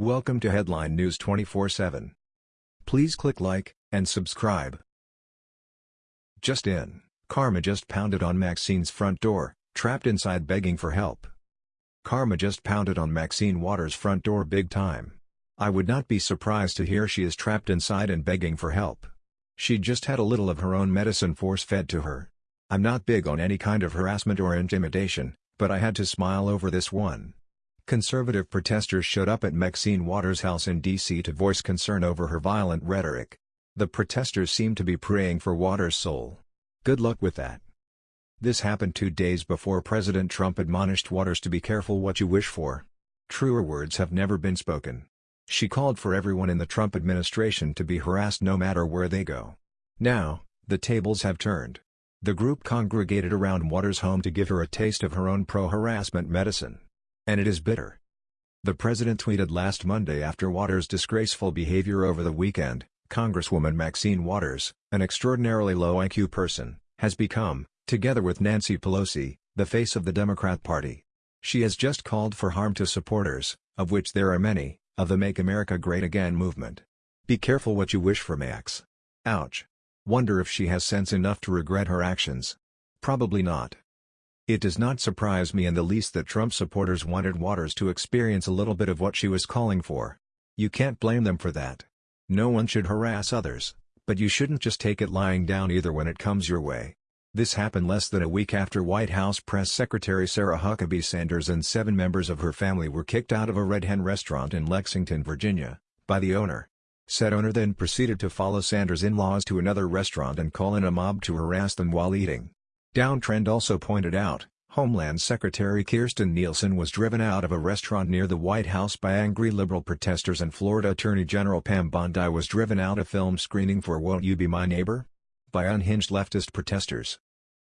Welcome to Headline News 24/7. Please click like and subscribe. Just in, Karma just pounded on Maxine's front door, trapped inside begging for help. Karma just pounded on Maxine Waters' front door big time. I would not be surprised to hear she is trapped inside and begging for help. She just had a little of her own medicine force-fed to her. I'm not big on any kind of harassment or intimidation, but I had to smile over this one. Conservative protesters showed up at Maxine Waters' house in D.C. to voice concern over her violent rhetoric. The protesters seemed to be praying for Waters' soul. Good luck with that. This happened two days before President Trump admonished Waters to be careful what you wish for. Truer words have never been spoken. She called for everyone in the Trump administration to be harassed no matter where they go. Now, the tables have turned. The group congregated around Waters' home to give her a taste of her own pro-harassment medicine. And it is bitter. The president tweeted last Monday after Waters' disgraceful behavior over the weekend, Congresswoman Maxine Waters, an extraordinarily low IQ person, has become, together with Nancy Pelosi, the face of the Democrat Party. She has just called for harm to supporters, of which there are many, of the Make America Great Again movement. Be careful what you wish for Max. Ouch. Wonder if she has sense enough to regret her actions. Probably not. It does not surprise me in the least that Trump supporters wanted Waters to experience a little bit of what she was calling for. You can't blame them for that. No one should harass others, but you shouldn't just take it lying down either when it comes your way. This happened less than a week after White House Press Secretary Sarah Huckabee Sanders and seven members of her family were kicked out of a Red Hen restaurant in Lexington, Virginia, by the owner. Said owner then proceeded to follow Sanders' in-laws to another restaurant and call in a mob to harass them while eating. Downtrend also pointed out, Homeland Secretary Kirstjen Nielsen was driven out of a restaurant near the White House by angry liberal protesters and Florida Attorney General Pam Bondi was driven out of film screening for Won't You Be My Neighbor? by unhinged leftist protesters.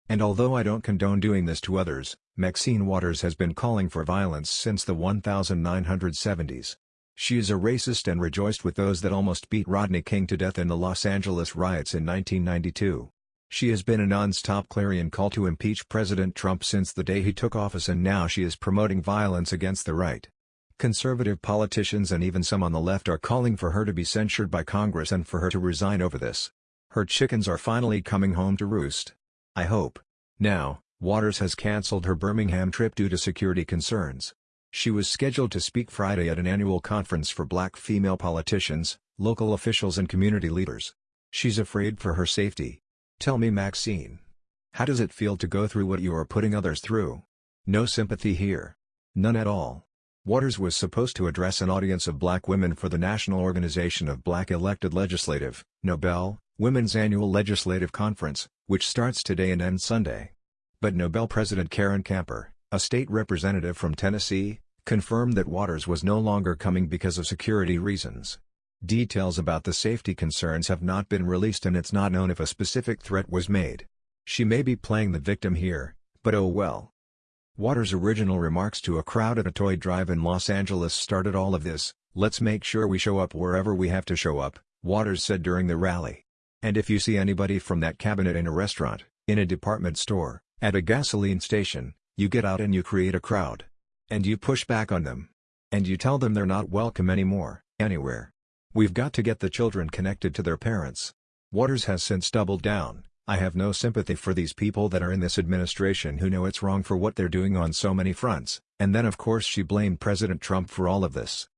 And although I don't condone doing this to others, Maxine Waters has been calling for violence since the 1970s. She is a racist and rejoiced with those that almost beat Rodney King to death in the Los Angeles riots in 1992. She has been a non-stop clarion call to impeach President Trump since the day he took office and now she is promoting violence against the right. Conservative politicians and even some on the left are calling for her to be censured by Congress and for her to resign over this. Her chickens are finally coming home to roost. I hope. Now, Waters has cancelled her Birmingham trip due to security concerns. She was scheduled to speak Friday at an annual conference for black female politicians, local officials and community leaders. She's afraid for her safety. Tell me Maxine. How does it feel to go through what you are putting others through? No sympathy here. None at all. Waters was supposed to address an audience of black women for the National Organization of Black Elected Legislative, Nobel, Women's Annual Legislative Conference, which starts today and ends Sunday. But Nobel President Karen Camper, a state representative from Tennessee, confirmed that Waters was no longer coming because of security reasons. Details about the safety concerns have not been released and it's not known if a specific threat was made. She may be playing the victim here, but oh well. Waters' original remarks to a crowd at a toy drive in Los Angeles started all of this, let's make sure we show up wherever we have to show up, Waters said during the rally. And if you see anybody from that cabinet in a restaurant, in a department store, at a gasoline station, you get out and you create a crowd. And you push back on them. And you tell them they're not welcome anymore, anywhere. We've got to get the children connected to their parents. Waters has since doubled down, I have no sympathy for these people that are in this administration who know it's wrong for what they're doing on so many fronts, and then of course she blamed President Trump for all of this.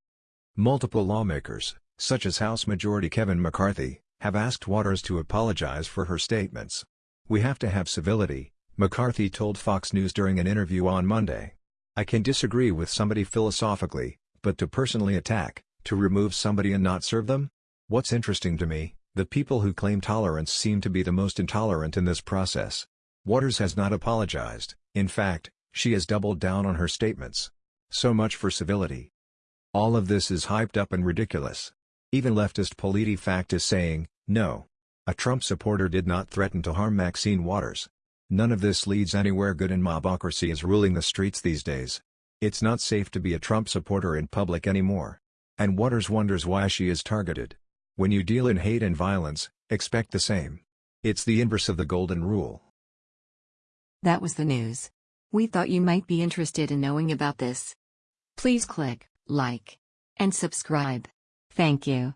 Multiple lawmakers, such as House Majority Kevin McCarthy, have asked Waters to apologize for her statements. We have to have civility, McCarthy told Fox News during an interview on Monday. I can disagree with somebody philosophically, but to personally attack, to remove somebody and not serve them? What's interesting to me, the people who claim tolerance seem to be the most intolerant in this process. Waters has not apologized, in fact, she has doubled down on her statements. So much for civility. All of this is hyped up and ridiculous. Even leftist PolitiFact is saying, no. A Trump supporter did not threaten to harm Maxine Waters. None of this leads anywhere good and mobocracy is ruling the streets these days. It's not safe to be a Trump supporter in public anymore. And Waters wonders why she is targeted. When you deal in hate and violence, expect the same. It's the inverse of the golden rule. That was the news. We thought you might be interested in knowing about this. Please click like and subscribe. Thank you.